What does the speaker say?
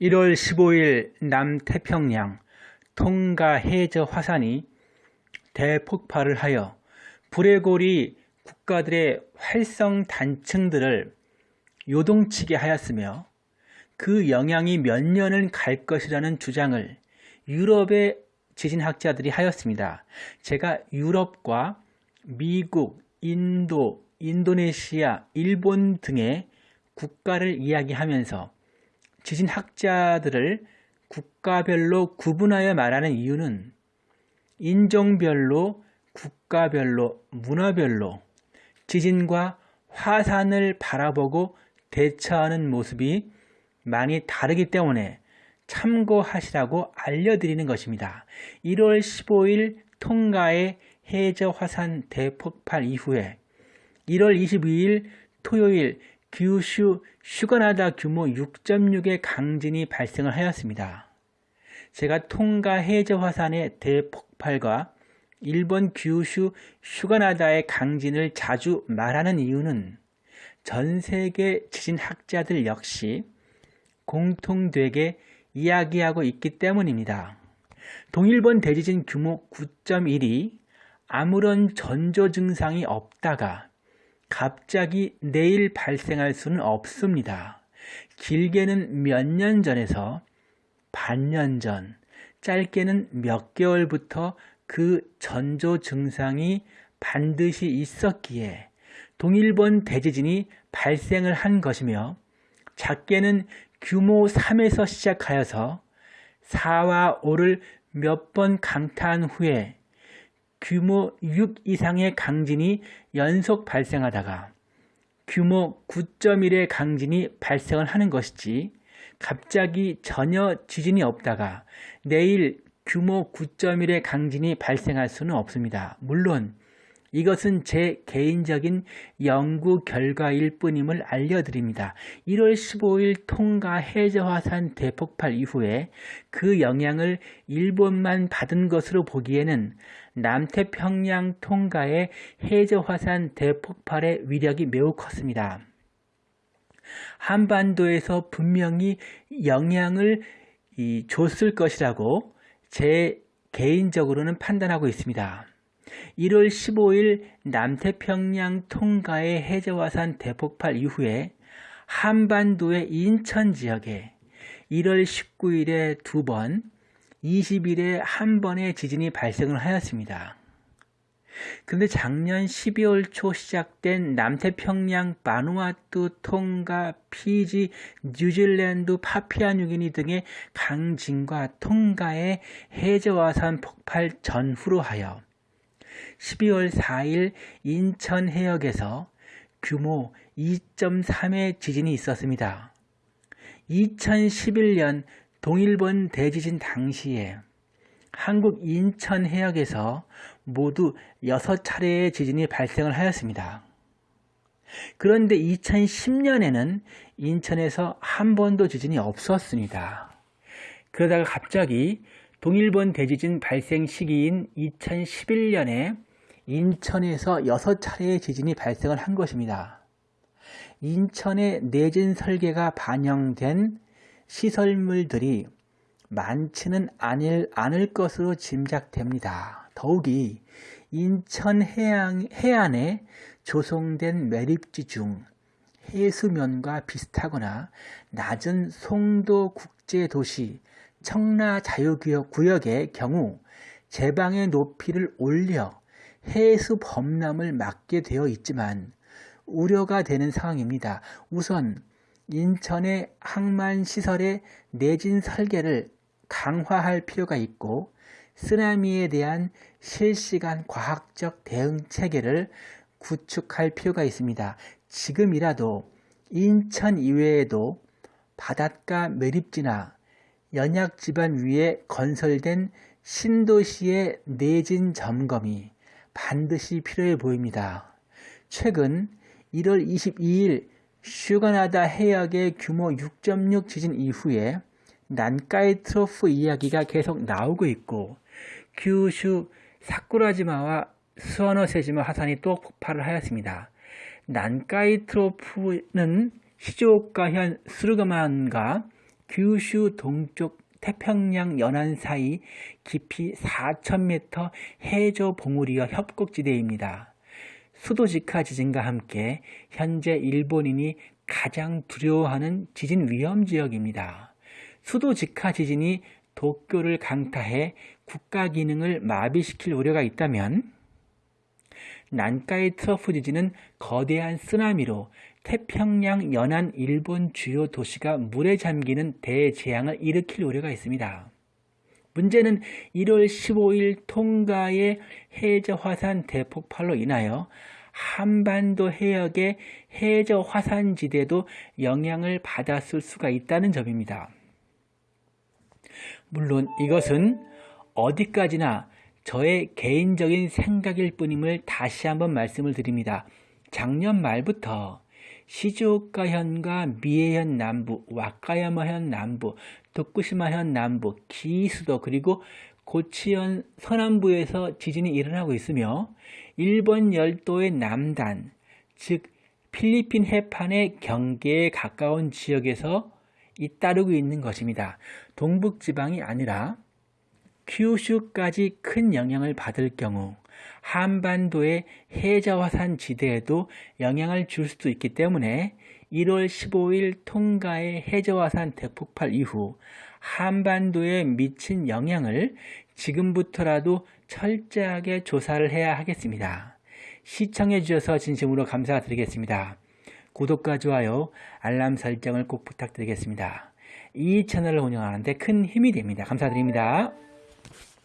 1월 15일 남태평양 통가 해저 화산이 대폭발을 하여 불의 골이 국가들의 활성 단층들을 요동치게 하였으며 그 영향이 몇 년은 갈 것이라는 주장을 유럽의 지진학자들이 하였습니다. 제가 유럽과 미국, 인도, 인도네시아, 일본 등의 국가를 이야기하면서 지진학자들을 국가별로 구분하여 말하는 이유는 인종별로, 국가별로, 문화별로 지진과 화산을 바라보고 대처하는 모습이 많이 다르기 때문에 참고하시라고 알려드리는 것입니다. 1월 15일 통가의 해저 화산 대폭발 이후에 1월 22일 토요일 규슈 슈가나다 규모 6.6의 강진이 발생을 하였습니다. 제가 통가 해저 화산의 대폭발과 일본 규슈 슈가나다의 강진을 자주 말하는 이유는 전 세계 지진학자들 역시 공통되게 이야기하고 있기 때문입니다. 동일본 대지진 규모 9.1이 아무런 전조 증상이 없다가 갑자기 내일 발생할 수는 없습니다. 길게는 몇 년 전에서 반년 전, 짧게는 몇 개월부터 그 전조 증상이 반드시 있었기에 동일본 대지진이 발생을 한 것이며 작게는 규모 3에서 시작하여서 4와 5를 몇 번 강타한 후에 규모 6 이상의 강진이 연속 발생하다가 규모 9.1의 강진이 발생을 하는 것이지 갑자기 전혀 지진이 없다가 내일 규모 9.1의 강진이 발생할 수는 없습니다. 물론 이것은 제 개인적인 연구 결과일 뿐임을 알려드립니다. 1월 15일 통가 해저화산 대폭발 이후에 그 영향을 일본만 받은 것으로 보기에는 남태평양 통가의 해저화산 대폭발의 위력이 매우 컸습니다. 한반도에서 분명히 영향을 줬을 것이라고 제 개인적으로는 판단하고 있습니다. 1월 15일 남태평양 통가의 해저화산 대폭발 이후에 한반도의 인천 지역에 1월 19일에 두 번, 20일에 한 번의 지진이 발생을 하였습니다. 그런데 작년 12월 초 시작된 남태평양, 바누아투, 통가, 피지, 뉴질랜드, 파피아뉴기니 등의 강진과 통가의 해저화산 폭발 전후로 하여 12월 4일 인천 해역에서 규모 2.3의 지진이 있었습니다. 2011년 동일본 대지진 당시에 한국 인천 해역에서 모두 6차례의 지진이 발생을 하였습니다. 그런데 2010년에는 인천에서 한 번도 지진이 없었습니다. 그러다가 갑자기 동일본 대지진 발생 시기인 2011년에 인천에서 6차례의 지진이 발생을 한 것입니다. 인천의 내진 설계가 반영된 시설물들이 많지는 않을, 않을 것으로 짐작됩니다. 더욱이 인천 해안, 해안에 조성된 매립지 중 해수면과 비슷하거나 낮은 송도 국제도시 청라 자유구역의 경우 제방의 높이를 올려 해수 범람을 막게 되어 있지만 우려가 되는 상황입니다. 우선 인천의 항만시설의 내진 설계를 강화할 필요가 있고 쓰나미에 대한 실시간 과학적 대응 체계를 구축할 필요가 있습니다. 지금이라도 인천 이외에도 바닷가 매립지나 연약 지반 위에 건설된 신도시의 내진 점검이 반드시 필요해 보입니다. 최근 1월 22일 슈가나다 해역의 규모 6.6 지진 이후에 난카이 트로프 이야기가 계속 나오고 있고 규슈 사쿠라지마와 수어노세지마 화산이 또 폭발을 하였습니다. 난카이 트로프는 시즈오카현 스르가만과 규슈 동쪽 태평양 연안 사이 깊이 4,000m 해저 봉우리와 협곡지대입니다. 수도지카 지진과 함께 현재 일본인이 가장 두려워하는 지진 위험 지역입니다. 수도지카 지진이 도쿄를 강타해 국가 기능을 마비시킬 우려가 있다면 난카이 트러프 지진은 거대한 쓰나미로 태평양 연안 일본 주요 도시가 물에 잠기는 대재앙을 일으킬 우려가 있습니다. 문제는 1월 15일 통가의 해저 화산 대폭발로 인하여 한반도 해역의 해저 화산 지대도 영향을 받았을 수가 있다는 점입니다. 물론 이것은 어디까지나 저의 개인적인 생각일 뿐임을 다시 한번 말씀을 드립니다. 작년 말부터 시즈오카현과 미에현 남부, 와카야마현 남부, 도쿠시마현 남부, 기수도 그리고 고치현 서남부에서 지진이 일어나고 있으며 일본 열도의 남단, 즉 필리핀 해판의 경계에 가까운 지역에서 잇따르고 있는 것입니다. 동북지방이 아니라 큐슈까지 큰 영향을 받을 경우 한반도의 해저화산 지대에도 영향을 줄 수도 있기 때문에 1월 15일 통가의 해저화산 대폭발 이후 한반도에 미친 영향을 지금부터라도 철저하게 조사를 해야 하겠습니다. 시청해 주셔서 진심으로 감사드리겠습니다. 구독과 좋아요, 알람 설정을 꼭 부탁드리겠습니다. 이 채널을 운영하는데 큰 힘이 됩니다. 감사드립니다.